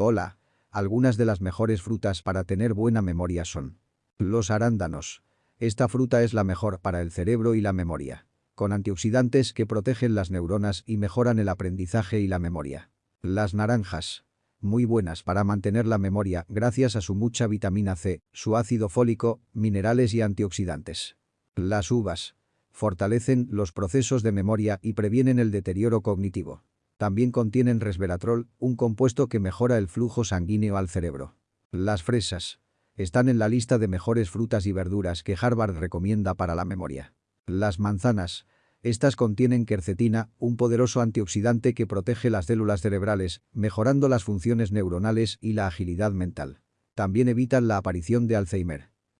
Hola. Algunas de las mejores frutas para tener buena memoria son. Los arándanos. Esta fruta es la mejor para el cerebro y la memoria. Con antioxidantes que protegen las neuronas y mejoran el aprendizaje y la memoria. Las naranjas. Muy buenas para mantener la memoria gracias a su mucha vitamina C, su ácido fólico, minerales y antioxidantes. Las uvas. Fortalecen los procesos de memoria y previenen el deterioro cognitivo. También contienen resveratrol, un compuesto que mejora el flujo sanguíneo al cerebro. Las fresas. Están en la lista de mejores frutas y verduras que Harvard recomienda para la memoria. Las manzanas. Estas contienen quercetina, un poderoso antioxidante que protege las células cerebrales, mejorando las funciones neuronales y la agilidad mental. También evitan la aparición de Alzheimer.